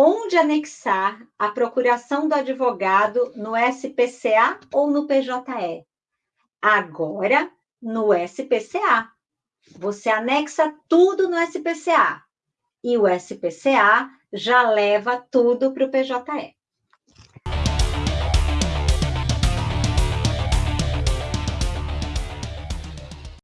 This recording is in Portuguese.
onde anexar a procuração do advogado no SPCA ou no PJE? Agora, no SPCA. Você anexa tudo no SPCA. E o SPCA já leva tudo para o PJE.